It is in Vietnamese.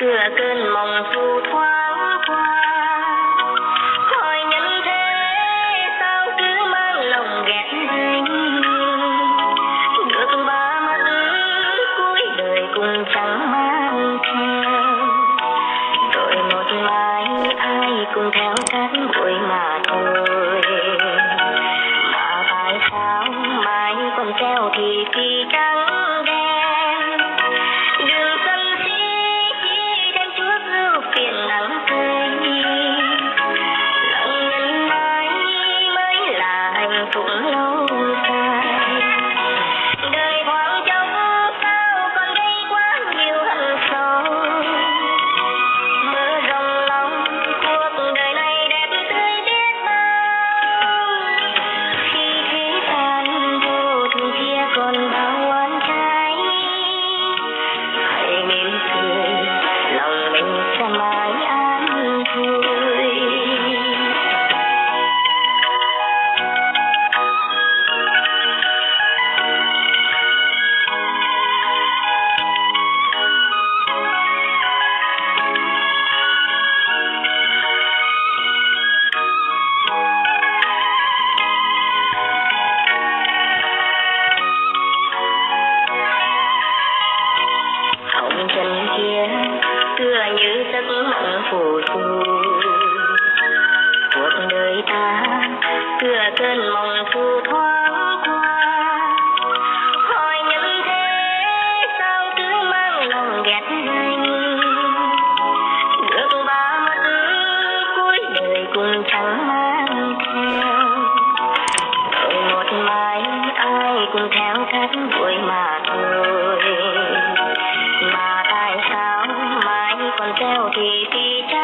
cửa cơn mộng thu thoáng qua. em mơ của tôi cuộc đời ta. Thừa cơn mong phù thoáng qua. Hỏi những thế sao cứ mang lòng ghét anh. Được ba mắt cuối đời cũng chẳng mang theo. Rồi một mai ai cũng theo thắt vui mà 在我脾